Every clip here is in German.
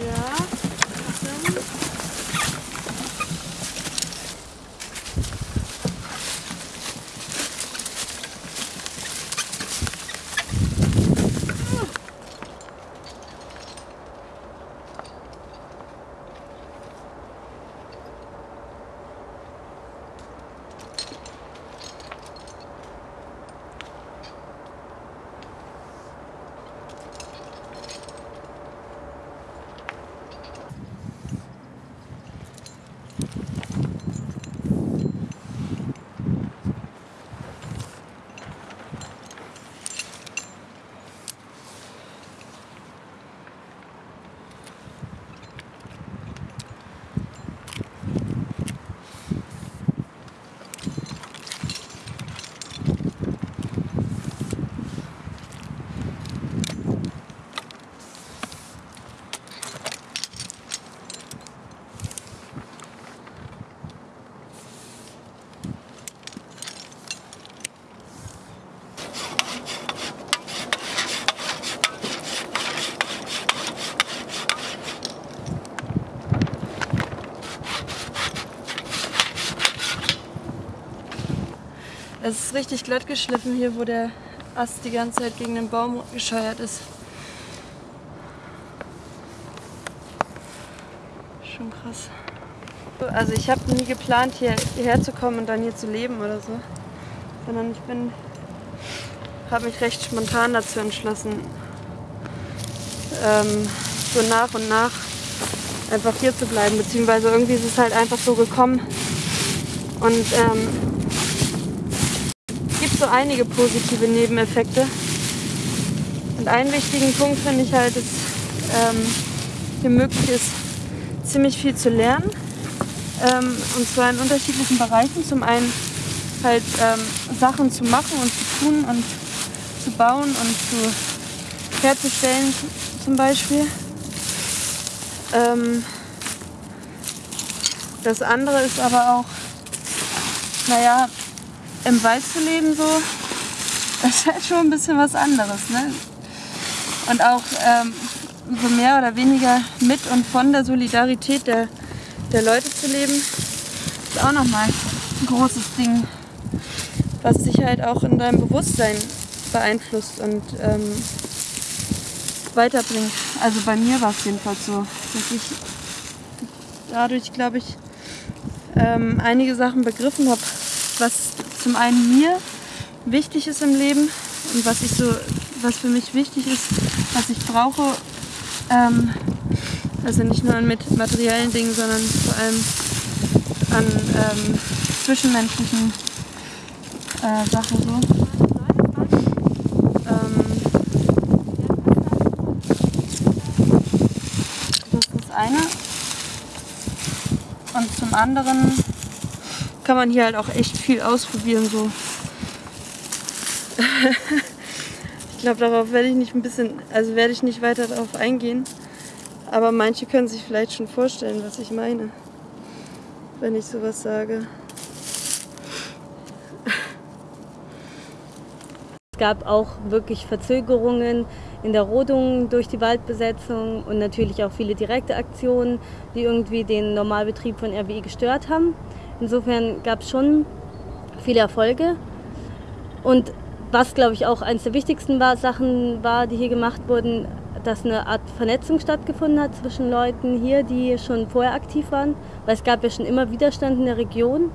Ja. Es ist richtig glatt geschliffen hier, wo der Ast die ganze Zeit gegen den Baum gescheuert ist. Schon krass. Also ich habe nie geplant, hier, hierher zu kommen und dann hier zu leben oder so. Sondern ich bin habe mich recht spontan dazu entschlossen, ähm, so nach und nach einfach hier zu bleiben. Beziehungsweise irgendwie ist es halt einfach so gekommen. Und ähm, so einige positive Nebeneffekte. Und einen wichtigen Punkt finde ich halt, dass ähm, hier möglich ist, ziemlich viel zu lernen. Ähm, und zwar in unterschiedlichen Bereichen. Zum einen halt ähm, Sachen zu machen und zu tun und zu bauen und zu herzustellen zum Beispiel. Ähm, das andere ist aber auch, naja, im Wald zu leben so, das ist halt schon ein bisschen was anderes. Ne? Und auch ähm, so mehr oder weniger mit und von der Solidarität der, der Leute zu leben, ist auch nochmal ein großes Ding, was dich halt auch in deinem Bewusstsein beeinflusst und ähm, weiterbringt. Also bei mir war es jedenfalls so, dass ich dadurch, glaube ich, ähm, einige Sachen begriffen habe, was zum einen mir wichtig ist im Leben und was ich so, was für mich wichtig ist, was ich brauche. Ähm, also nicht nur mit materiellen Dingen, sondern vor allem an ähm, zwischenmenschlichen äh, Sachen so. Ähm, das ist das eine. Und zum anderen kann man hier halt auch echt viel ausprobieren. So. ich glaube, darauf werde ich nicht ein bisschen, also werde ich nicht weiter darauf eingehen. Aber manche können sich vielleicht schon vorstellen, was ich meine, wenn ich sowas sage. Es gab auch wirklich Verzögerungen in der Rodung durch die Waldbesetzung und natürlich auch viele direkte Aktionen, die irgendwie den Normalbetrieb von RWE gestört haben. Insofern gab es schon viele Erfolge. Und was, glaube ich, auch eines der wichtigsten war, Sachen war, die hier gemacht wurden, dass eine Art Vernetzung stattgefunden hat zwischen Leuten hier, die schon vorher aktiv waren, weil es gab ja schon immer Widerstand in der Region.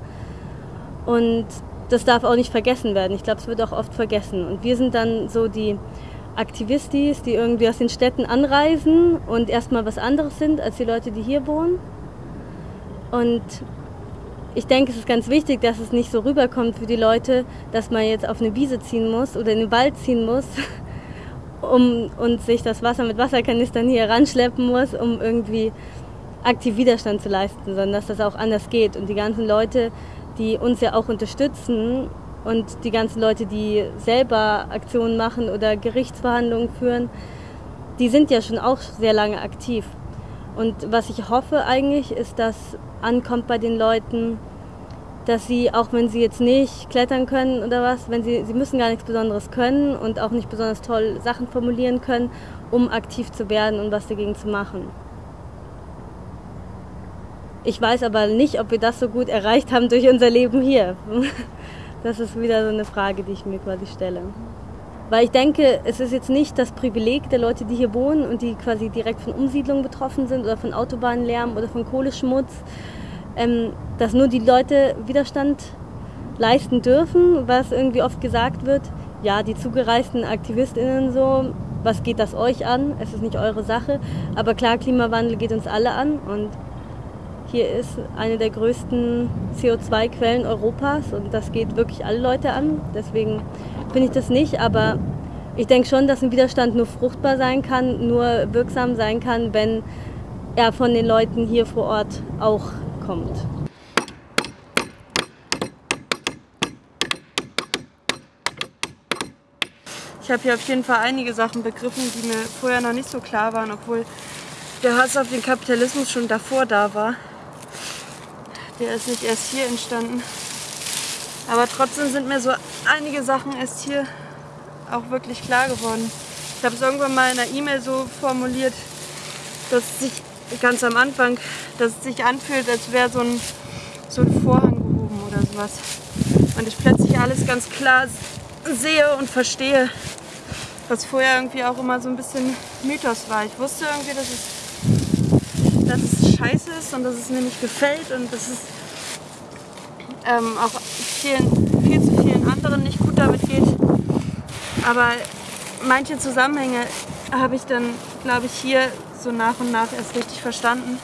Und das darf auch nicht vergessen werden. Ich glaube, es wird auch oft vergessen. Und wir sind dann so die Aktivistis, die irgendwie aus den Städten anreisen und erstmal was anderes sind als die Leute, die hier wohnen. Und ich denke, es ist ganz wichtig, dass es nicht so rüberkommt für die Leute, dass man jetzt auf eine Wiese ziehen muss oder in den Wald ziehen muss, um und sich das Wasser mit Wasserkanistern hier ranschleppen muss, um irgendwie aktiv Widerstand zu leisten, sondern dass das auch anders geht. Und die ganzen Leute, die uns ja auch unterstützen und die ganzen Leute, die selber Aktionen machen oder Gerichtsverhandlungen führen, die sind ja schon auch sehr lange aktiv. Und was ich hoffe eigentlich, ist, dass ankommt bei den Leuten, dass sie, auch wenn sie jetzt nicht klettern können oder was, wenn sie, sie müssen gar nichts Besonderes können und auch nicht besonders toll Sachen formulieren können, um aktiv zu werden und was dagegen zu machen. Ich weiß aber nicht, ob wir das so gut erreicht haben durch unser Leben hier. Das ist wieder so eine Frage, die ich mir quasi stelle. Weil ich denke, es ist jetzt nicht das Privileg der Leute, die hier wohnen und die quasi direkt von Umsiedlung betroffen sind oder von Autobahnlärm oder von Kohleschmutz, ähm, dass nur die Leute Widerstand leisten dürfen, was irgendwie oft gesagt wird, ja, die zugereisten AktivistInnen so, was geht das euch an? Es ist nicht eure Sache. Aber klar, Klimawandel geht uns alle an und hier ist eine der größten CO2-Quellen Europas und das geht wirklich alle Leute an. Deswegen finde ich das nicht, aber ich denke schon, dass ein Widerstand nur fruchtbar sein kann, nur wirksam sein kann, wenn er von den Leuten hier vor Ort auch kommt. Ich habe hier auf jeden Fall einige Sachen begriffen, die mir vorher noch nicht so klar waren, obwohl der Hass auf den Kapitalismus schon davor da war. Der ist nicht erst hier entstanden. Aber trotzdem sind mir so einige Sachen erst hier auch wirklich klar geworden. Ich habe es irgendwann mal in einer E-Mail so formuliert, dass es sich ganz am Anfang, dass es sich anfühlt, als wäre so ein, so ein Vorhang gehoben oder sowas. Und ich plötzlich alles ganz klar sehe und verstehe, was vorher irgendwie auch immer so ein bisschen Mythos war. Ich wusste irgendwie, dass es, dass es scheiße ist und dass es mir nicht gefällt und dass es ähm, auch vielen, viel zu vielen anderen nicht gut damit geht. Aber manche Zusammenhänge habe ich dann, glaube ich, hier so nach und nach erst richtig verstanden.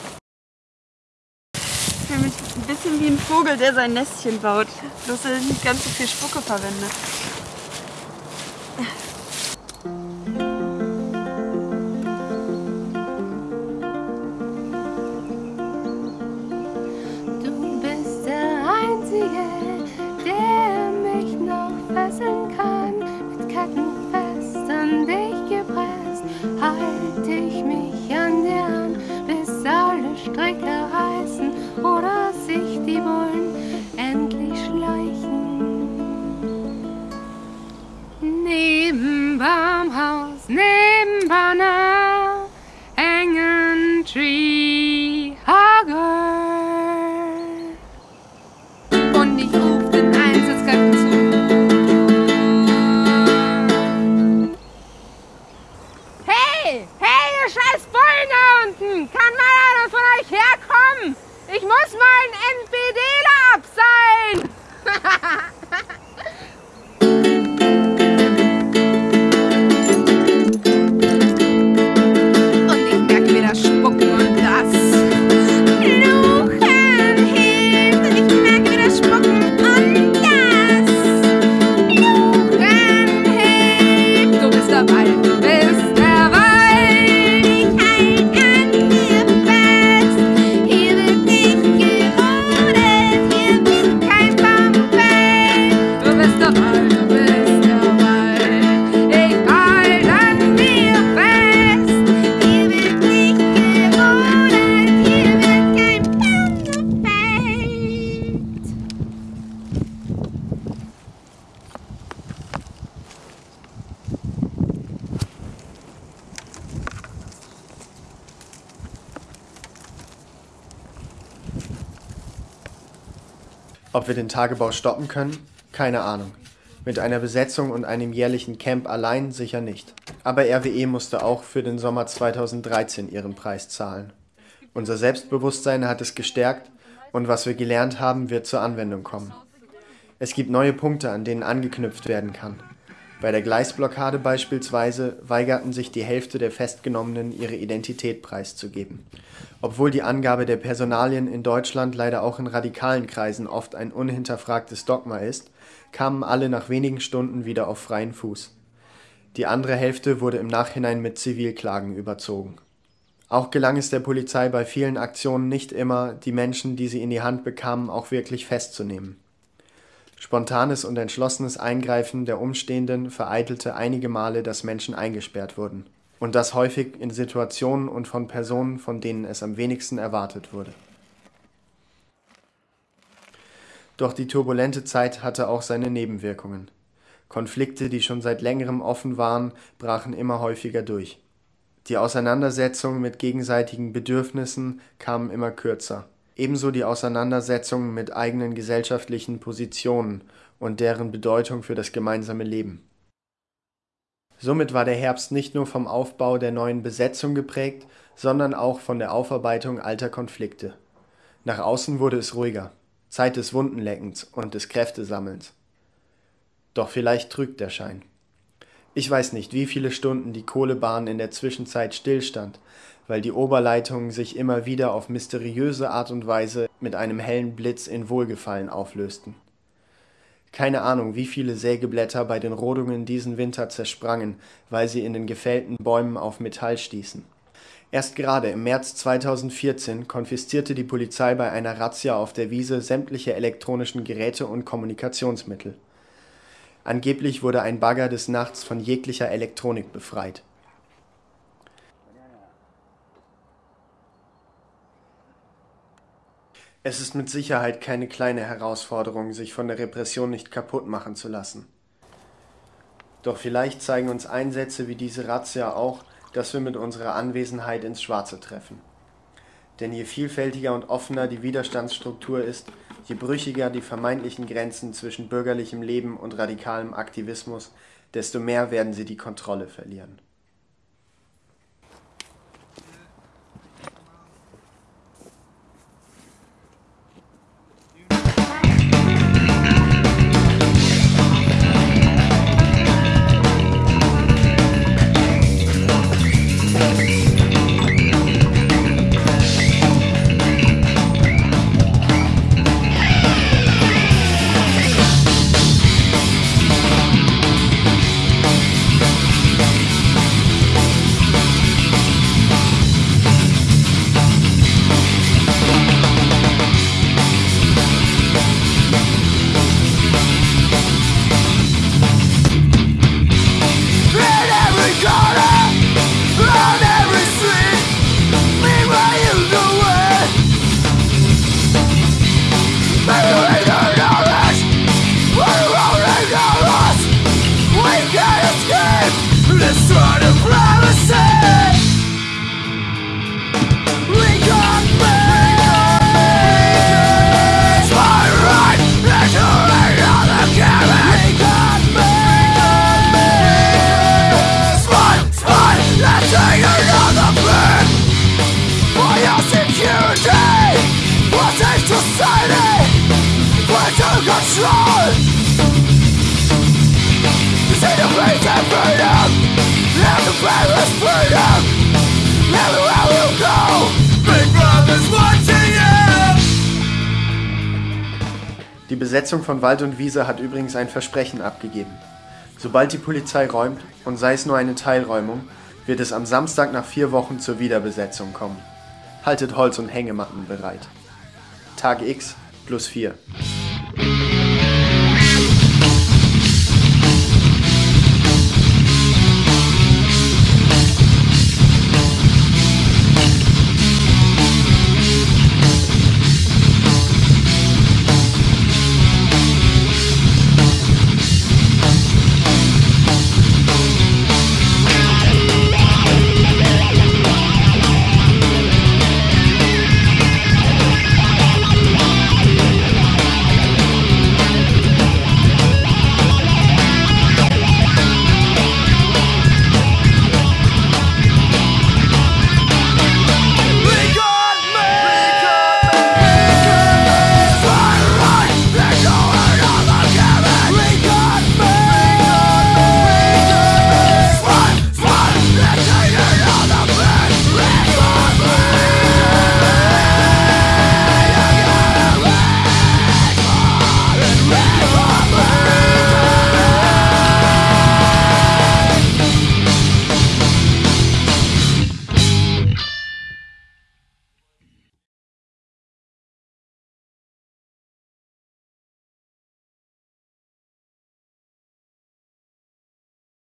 Ich fühle mich ein bisschen wie ein Vogel, der sein Nestchen baut, dass er nicht ganz so viel Spucke verwendet. Ob wir den Tagebau stoppen können? Keine Ahnung. Mit einer Besetzung und einem jährlichen Camp allein sicher nicht. Aber RWE musste auch für den Sommer 2013 ihren Preis zahlen. Unser Selbstbewusstsein hat es gestärkt und was wir gelernt haben, wird zur Anwendung kommen. Es gibt neue Punkte, an denen angeknüpft werden kann. Bei der Gleisblockade beispielsweise weigerten sich die Hälfte der Festgenommenen, ihre Identität preiszugeben. Obwohl die Angabe der Personalien in Deutschland leider auch in radikalen Kreisen oft ein unhinterfragtes Dogma ist, kamen alle nach wenigen Stunden wieder auf freien Fuß. Die andere Hälfte wurde im Nachhinein mit Zivilklagen überzogen. Auch gelang es der Polizei bei vielen Aktionen nicht immer, die Menschen, die sie in die Hand bekamen, auch wirklich festzunehmen. Spontanes und entschlossenes Eingreifen der Umstehenden vereitelte einige Male, dass Menschen eingesperrt wurden. Und das häufig in Situationen und von Personen, von denen es am wenigsten erwartet wurde. Doch die turbulente Zeit hatte auch seine Nebenwirkungen. Konflikte, die schon seit längerem offen waren, brachen immer häufiger durch. Die Auseinandersetzungen mit gegenseitigen Bedürfnissen kamen immer kürzer ebenso die Auseinandersetzung mit eigenen gesellschaftlichen Positionen und deren Bedeutung für das gemeinsame Leben. Somit war der Herbst nicht nur vom Aufbau der neuen Besetzung geprägt, sondern auch von der Aufarbeitung alter Konflikte. Nach außen wurde es ruhiger, Zeit des Wundenleckens und des Kräftesammelns. Doch vielleicht trügt der Schein. Ich weiß nicht, wie viele Stunden die Kohlebahn in der Zwischenzeit stillstand, weil die Oberleitungen sich immer wieder auf mysteriöse Art und Weise mit einem hellen Blitz in Wohlgefallen auflösten. Keine Ahnung, wie viele Sägeblätter bei den Rodungen diesen Winter zersprangen, weil sie in den gefällten Bäumen auf Metall stießen. Erst gerade im März 2014 konfiszierte die Polizei bei einer Razzia auf der Wiese sämtliche elektronischen Geräte und Kommunikationsmittel. Angeblich wurde ein Bagger des Nachts von jeglicher Elektronik befreit. Es ist mit Sicherheit keine kleine Herausforderung, sich von der Repression nicht kaputt machen zu lassen. Doch vielleicht zeigen uns Einsätze wie diese Razzia auch, dass wir mit unserer Anwesenheit ins Schwarze treffen. Denn je vielfältiger und offener die Widerstandsstruktur ist, je brüchiger die vermeintlichen Grenzen zwischen bürgerlichem Leben und radikalem Aktivismus, desto mehr werden sie die Kontrolle verlieren. Die Besetzung von Wald und Wiese hat übrigens ein Versprechen abgegeben. Sobald die Polizei räumt, und sei es nur eine Teilräumung, wird es am Samstag nach vier Wochen zur Wiederbesetzung kommen. Haltet Holz und Hängematten bereit. Tag X plus 4.